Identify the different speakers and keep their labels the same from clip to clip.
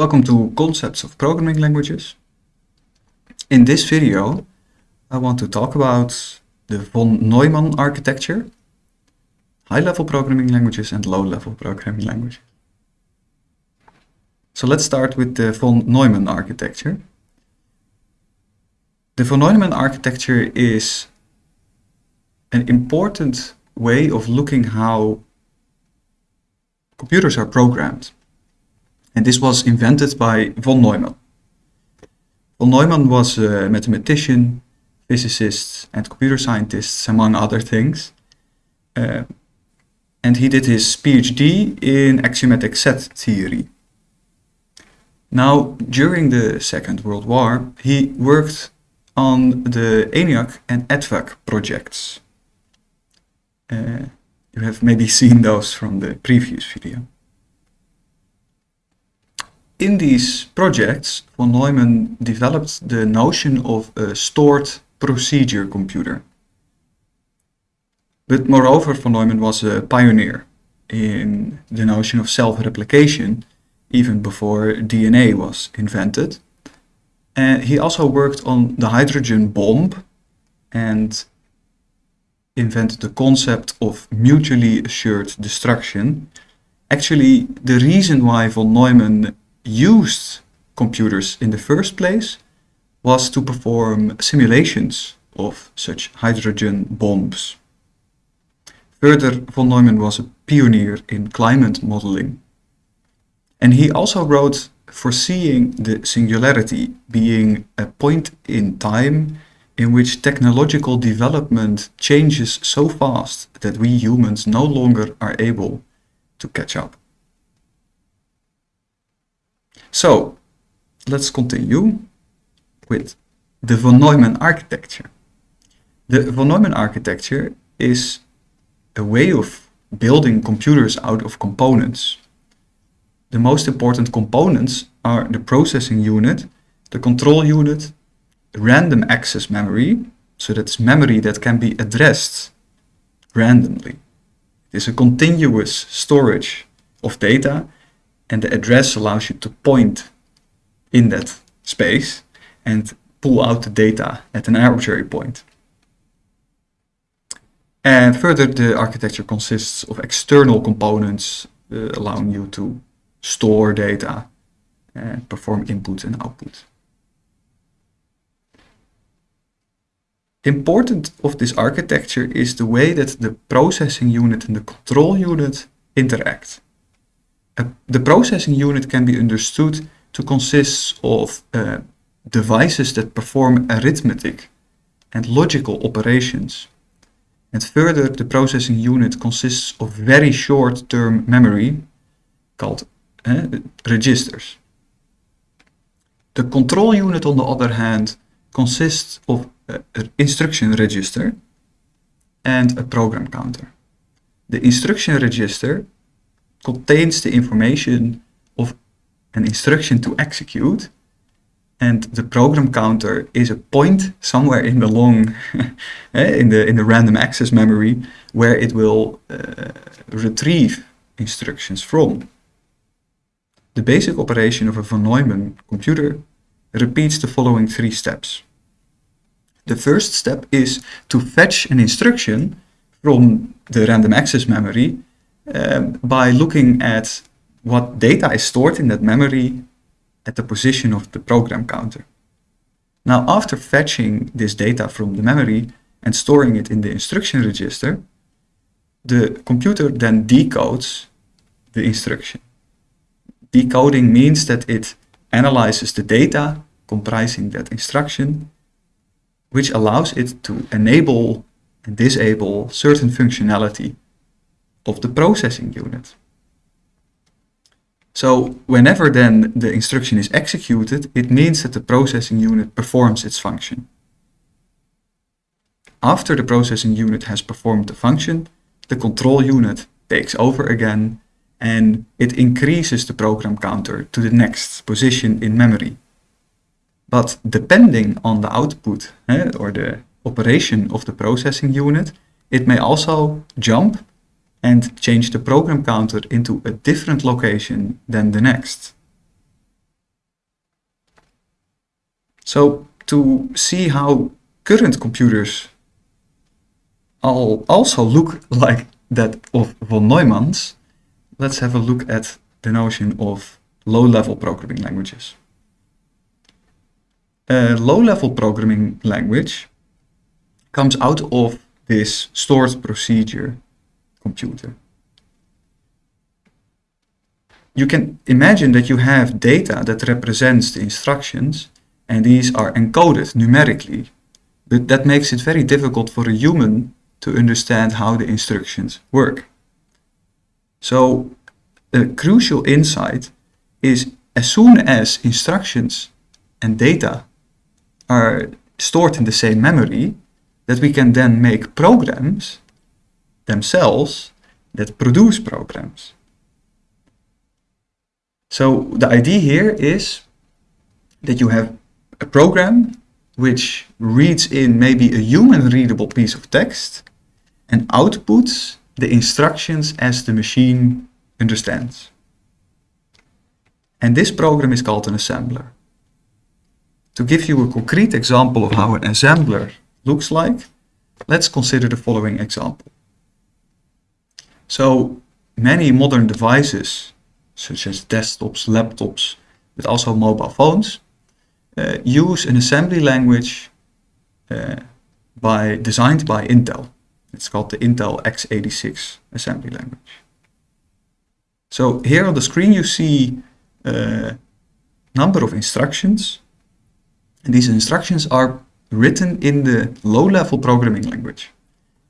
Speaker 1: Welcome to Concepts of Programming Languages. In this video, I want to talk about the von Neumann architecture, high-level programming languages and low-level programming languages. So let's start with the von Neumann architecture. The von Neumann architecture is an important way of looking how computers are programmed. And this was invented by von Neumann. Von Neumann was a mathematician, physicist, and computer scientist, among other things. Uh, and he did his PhD in axiomatic set theory. Now, during the Second World War, he worked on the ENIAC and EDVAC projects. Uh, you have maybe seen those from the previous video. In these projects, von Neumann developed the notion of a stored procedure computer. But moreover, von Neumann was a pioneer in the notion of self-replication even before DNA was invented. And he also worked on the hydrogen bomb and invented the concept of mutually assured destruction. Actually, the reason why von Neumann used computers in the first place was to perform simulations of such hydrogen bombs. Further, von Neumann was a pioneer in climate modeling. And he also wrote foreseeing the singularity being a point in time in which technological development changes so fast that we humans no longer are able to catch up. So let's continue with the von Neumann architecture. The von Neumann architecture is a way of building computers out of components. The most important components are the processing unit, the control unit, random access memory, so that's memory that can be addressed randomly. It is a continuous storage of data and the address allows you to point in that space and pull out the data at an arbitrary point. And further, the architecture consists of external components uh, allowing you to store data and perform input and output. Important of this architecture is the way that the processing unit and the control unit interact the processing unit can be understood to consist of uh, devices that perform arithmetic and logical operations. And further, the processing unit consists of very short-term memory called uh, registers. The control unit, on the other hand, consists of an instruction register and a program counter. The instruction register contains the information of an instruction to execute and the program counter is a point somewhere in the long eh, in the in the random access memory where it will uh, retrieve instructions from. The basic operation of a von neumann computer repeats the following three steps. The first step is to fetch an instruction from the random access memory um, by looking at what data is stored in that memory at the position of the program counter. Now, after fetching this data from the memory and storing it in the instruction register, the computer then decodes the instruction. Decoding means that it analyzes the data comprising that instruction, which allows it to enable and disable certain functionality of the processing unit. So whenever then the instruction is executed, it means that the processing unit performs its function. After the processing unit has performed the function, the control unit takes over again and it increases the program counter to the next position in memory. But depending on the output eh, or the operation of the processing unit, it may also jump and change the program counter into a different location than the next. So to see how current computers all also look like that of von Neumann's, let's have a look at the notion of low-level programming languages. A low-level programming language comes out of this stored procedure computer. You can imagine that you have data that represents the instructions and these are encoded numerically. But that makes it very difficult for a human to understand how the instructions work. So a crucial insight is as soon as instructions and data are stored in the same memory, that we can then make programs themselves that produce programs. So the idea here is that you have a program which reads in maybe a human readable piece of text and outputs the instructions as the machine understands. And this program is called an assembler. To give you a concrete example of how an assembler looks like, let's consider the following example. So many modern devices, such as desktops, laptops, but also mobile phones, uh, use an assembly language uh, by, designed by Intel. It's called the Intel x86 assembly language. So here on the screen you see a number of instructions. And these instructions are written in the low-level programming language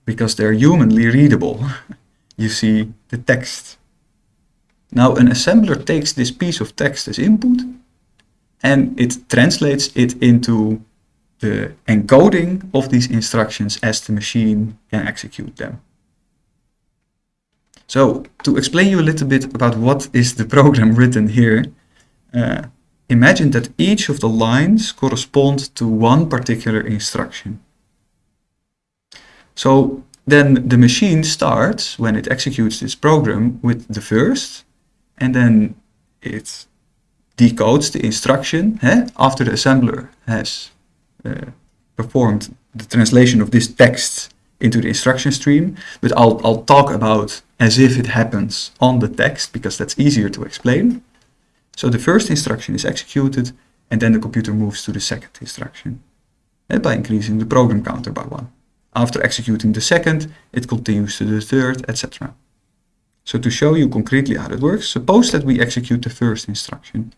Speaker 1: because they're humanly readable. you see the text. Now an assembler takes this piece of text as input and it translates it into the encoding of these instructions as the machine can execute them. So to explain you a little bit about what is the program written here, uh, imagine that each of the lines correspond to one particular instruction. So then the machine starts, when it executes this program, with the first, and then it decodes the instruction eh, after the assembler has uh, performed the translation of this text into the instruction stream, but I'll, I'll talk about as if it happens on the text because that's easier to explain. So the first instruction is executed and then the computer moves to the second instruction uh, by increasing the program counter by one. After executing the second, it continues to the third, etc. So to show you concretely how that works, suppose that we execute the first instruction.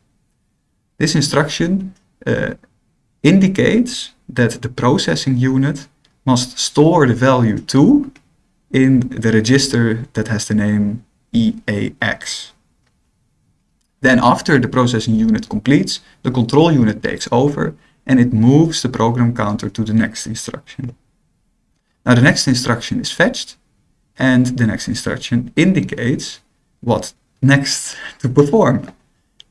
Speaker 1: This instruction uh, indicates that the processing unit must store the value 2 in the register that has the name EAX. Then after the processing unit completes, the control unit takes over and it moves the program counter to the next instruction. Now the next instruction is fetched and the next instruction indicates what next to perform.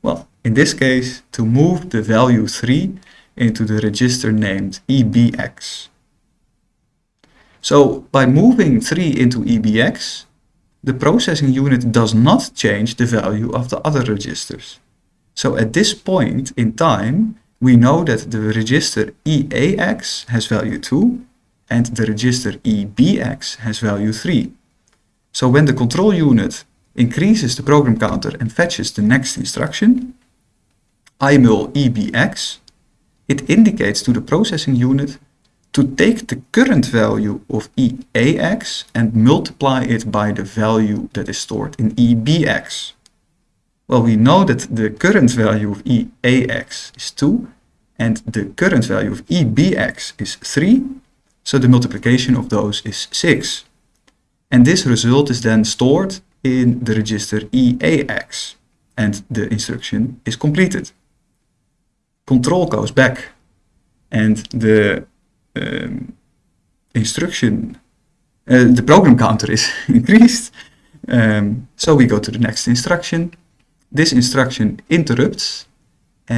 Speaker 1: Well, in this case, to move the value 3 into the register named EBX. So by moving 3 into EBX, the processing unit does not change the value of the other registers. So at this point in time, we know that the register EAX has value 2 and the register EBX has value 3. So when the control unit increases the program counter and fetches the next instruction, IMUL EBX, it indicates to the processing unit to take the current value of EAX and multiply it by the value that is stored in EBX. Well, we know that the current value of EAX is 2 and the current value of EBX is 3, so the multiplication of those is 6. And this result is then stored in the register EAX and the instruction is completed. Control goes back and the um, instruction, uh, the program counter is increased. Um, so we go to the next instruction. This instruction interrupts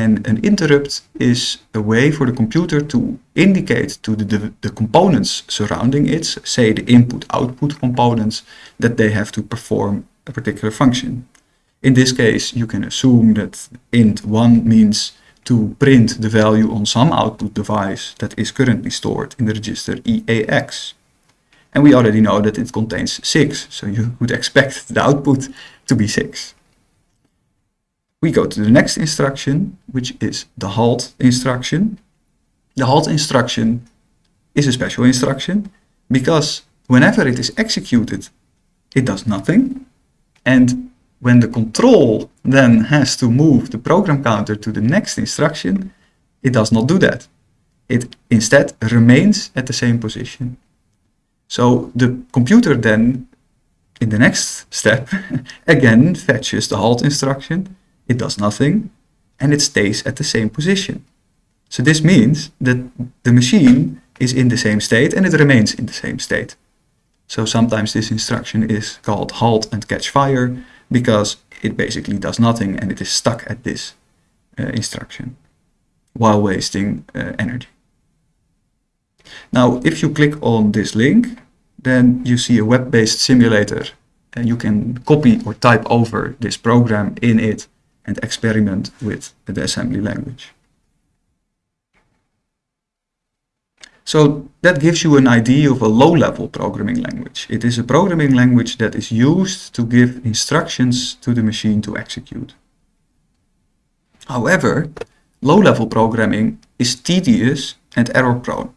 Speaker 1: and an interrupt is a way for the computer to indicate to the, the, the components surrounding it, say the input-output components, that they have to perform a particular function. In this case, you can assume that int1 means to print the value on some output device that is currently stored in the register EAX. And we already know that it contains 6, so you would expect the output to be 6. We go to the next instruction, which is the halt instruction. The halt instruction is a special instruction because whenever it is executed, it does nothing. And when the control then has to move the program counter to the next instruction, it does not do that. It instead remains at the same position. So the computer then, in the next step, again fetches the halt instruction, it does nothing, and it stays at the same position. So this means that the machine is in the same state and it remains in the same state. So sometimes this instruction is called halt and catch fire because it basically does nothing and it is stuck at this uh, instruction while wasting uh, energy. Now, if you click on this link, then you see a web-based simulator and you can copy or type over this program in it and experiment with the assembly language. So that gives you an idea of a low-level programming language. It is a programming language that is used to give instructions to the machine to execute. However, low-level programming is tedious and error-prone.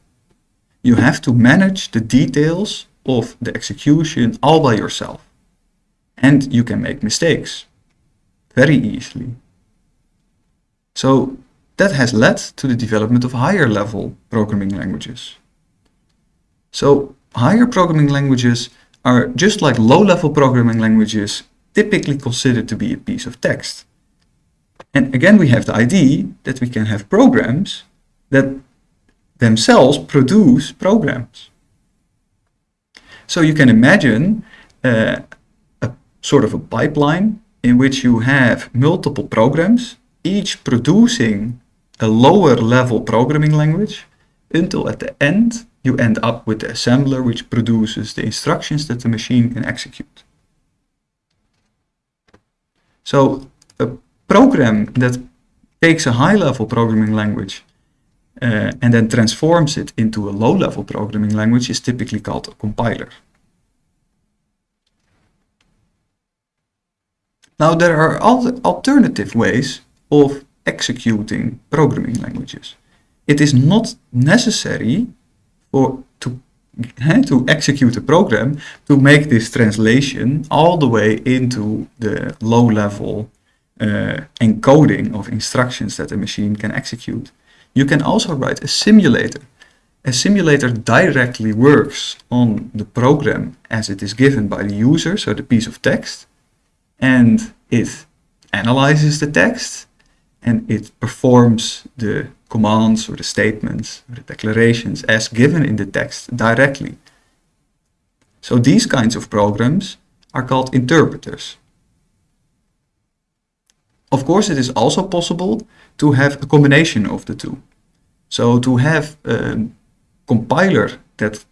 Speaker 1: You have to manage the details of the execution all by yourself. And you can make mistakes very easily. So that has led to the development of higher level programming languages. So higher programming languages are just like low level programming languages typically considered to be a piece of text. And again, we have the idea that we can have programs that themselves produce programs. So you can imagine uh, a sort of a pipeline in which you have multiple programs, each producing a lower level programming language until at the end you end up with the assembler which produces the instructions that the machine can execute. So a program that takes a high level programming language uh, and then transforms it into a low level programming language is typically called a compiler. Now there are other alternative ways of executing programming languages. It is not necessary for to, to execute a program to make this translation all the way into the low-level uh, encoding of instructions that a machine can execute. You can also write a simulator. A simulator directly works on the program as it is given by the user, so the piece of text, and it analyzes the text and it performs the commands or the statements or the declarations as given in the text directly. So these kinds of programs are called interpreters. Of course, it is also possible to have a combination of the two. So to have a compiler that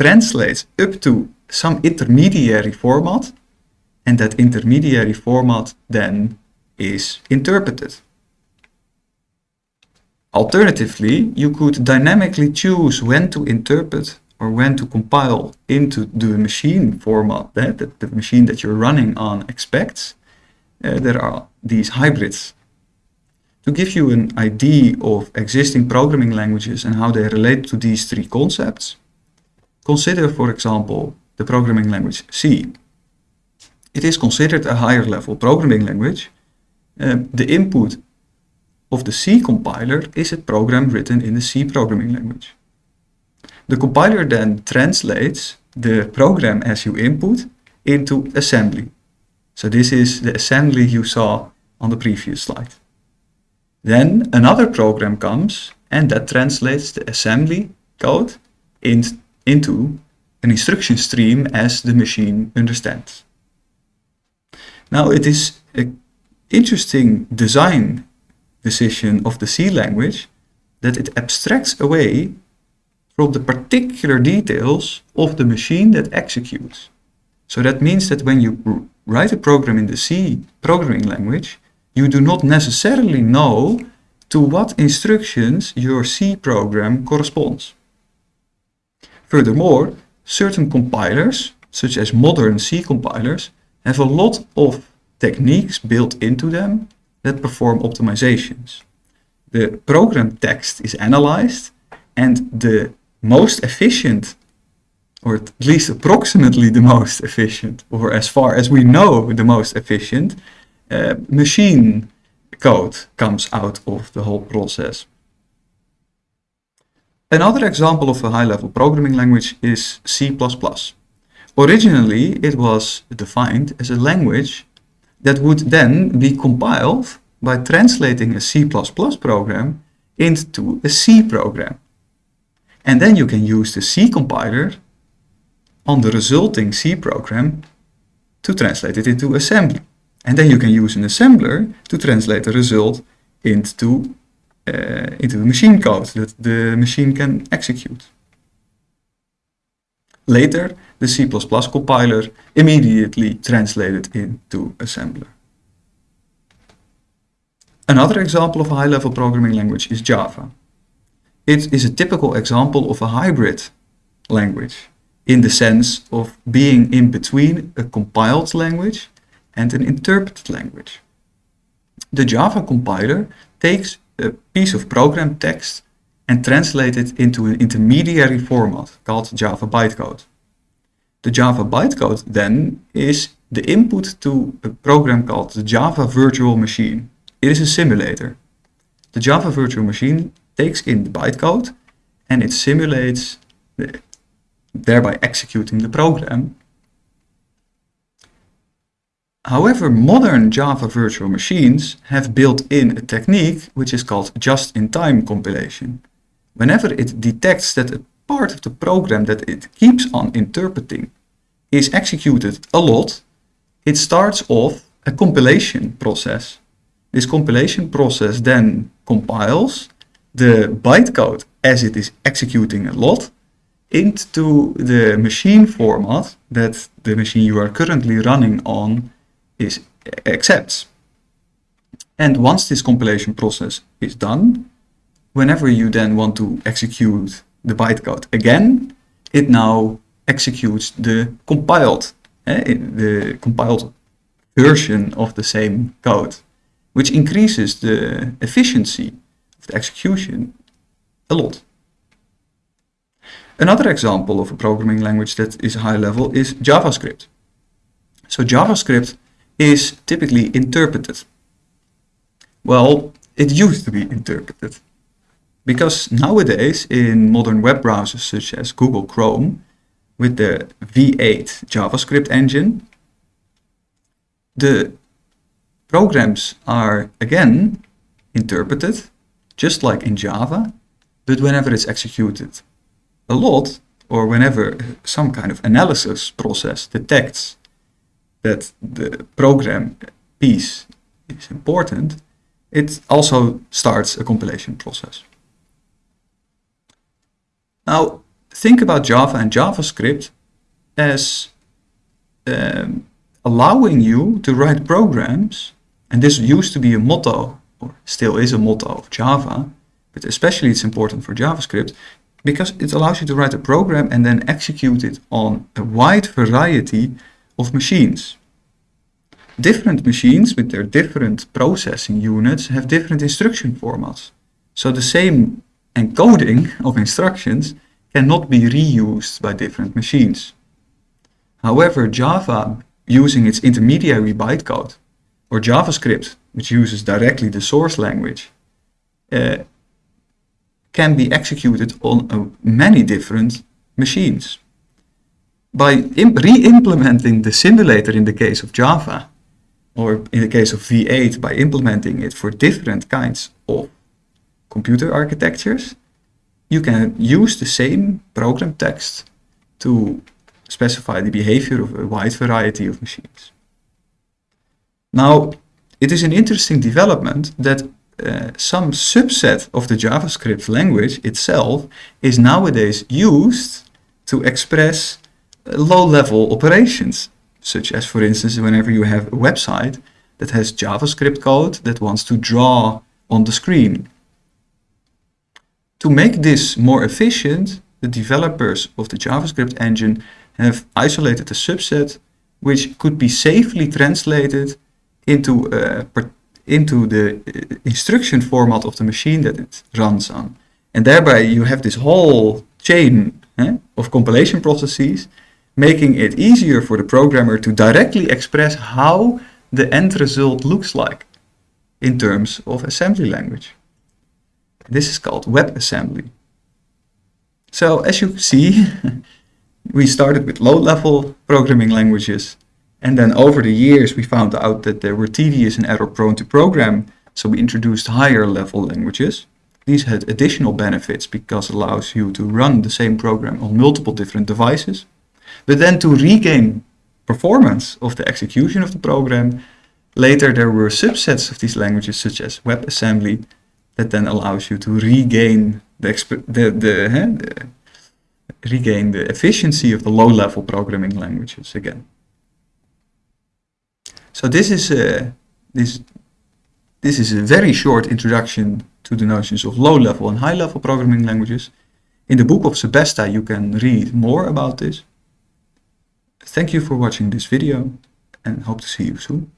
Speaker 1: translates up to some intermediary format and that intermediary format then is interpreted. Alternatively, you could dynamically choose when to interpret or when to compile into the machine format that, the machine that you're running on expects. Uh, there are these hybrids. To give you an idea of existing programming languages and how they relate to these three concepts, consider, for example, the programming language C. It is considered a higher level programming language. Uh, the input of the C compiler is a program written in the C programming language. The compiler then translates the program as you input into assembly. So this is the assembly you saw on the previous slide. Then another program comes and that translates the assembly code in, into an instruction stream as the machine understands. Now it is an interesting design decision of the C language that it abstracts away from the particular details of the machine that executes. So that means that when you write a program in the C programming language, you do not necessarily know to what instructions your C program corresponds. Furthermore, certain compilers, such as modern C compilers, have a lot of techniques built into them that perform optimizations. The program text is analyzed and the most efficient, or at least approximately the most efficient, or as far as we know the most efficient, uh, machine code comes out of the whole process. Another example of a high-level programming language is C++. Originally, it was defined as a language that would then be compiled by translating a C++ program into a C program. And then you can use the C compiler on the resulting C program to translate it into assembly. And then you can use an assembler to translate the result into uh, into machine code that the machine can execute. Later, the C++ compiler immediately translated into assembler. Another example of a high-level programming language is Java. It is a typical example of a hybrid language in the sense of being in between a compiled language and an interpreted language. The Java compiler takes a piece of program text and translates it into an intermediary format called Java bytecode. The Java bytecode then is the input to a program called the Java Virtual Machine. It is a simulator. The Java Virtual Machine takes in the bytecode and it simulates, the, thereby executing the program However, modern Java virtual machines have built in a technique which is called just-in-time compilation. Whenever it detects that a part of the program that it keeps on interpreting is executed a lot, it starts off a compilation process. This compilation process then compiles the bytecode as it is executing a lot into the machine format that the machine you are currently running on is uh, accepts. And once this compilation process is done, whenever you then want to execute the bytecode again, it now executes the compiled, eh, the compiled version of the same code, which increases the efficiency of the execution a lot. Another example of a programming language that is high level is JavaScript. So JavaScript is typically interpreted. Well, it used to be interpreted. Because nowadays in modern web browsers such as Google Chrome, with the V8 JavaScript engine, the programs are again interpreted, just like in Java, but whenever it's executed a lot, or whenever some kind of analysis process detects that the program piece is important, it also starts a compilation process. Now, think about Java and JavaScript as um, allowing you to write programs, and this used to be a motto, or still is a motto of Java, but especially it's important for JavaScript, because it allows you to write a program and then execute it on a wide variety of machines. Different machines with their different processing units have different instruction formats. So the same encoding of instructions cannot be reused by different machines. However, Java, using its intermediary bytecode, or JavaScript, which uses directly the source language, uh, can be executed on uh, many different machines. By re-implementing the simulator in the case of Java, or in the case of V8, by implementing it for different kinds of computer architectures, you can use the same program text to specify the behavior of a wide variety of machines. Now, it is an interesting development that uh, some subset of the JavaScript language itself is nowadays used to express low-level operations, such as, for instance, whenever you have a website that has JavaScript code that wants to draw on the screen To make this more efficient, the developers of the JavaScript engine have isolated a subset which could be safely translated into, uh, into the uh, instruction format of the machine that it runs on. And thereby you have this whole chain eh, of compilation processes making it easier for the programmer to directly express how the end result looks like in terms of assembly language. This is called WebAssembly. So as you see, we started with low-level programming languages and then over the years we found out that they were tedious and error prone to program, so we introduced higher level languages. These had additional benefits because it allows you to run the same program on multiple different devices. But then to regain performance of the execution of the program, later there were subsets of these languages such as WebAssembly that then allows you to regain the, the, the, the regain the efficiency of the low-level programming languages again. So this is a, this, this is a very short introduction to the notions of low-level and high-level programming languages. In the book of Sebesta you can read more about this. Thank you for watching this video and hope to see you soon.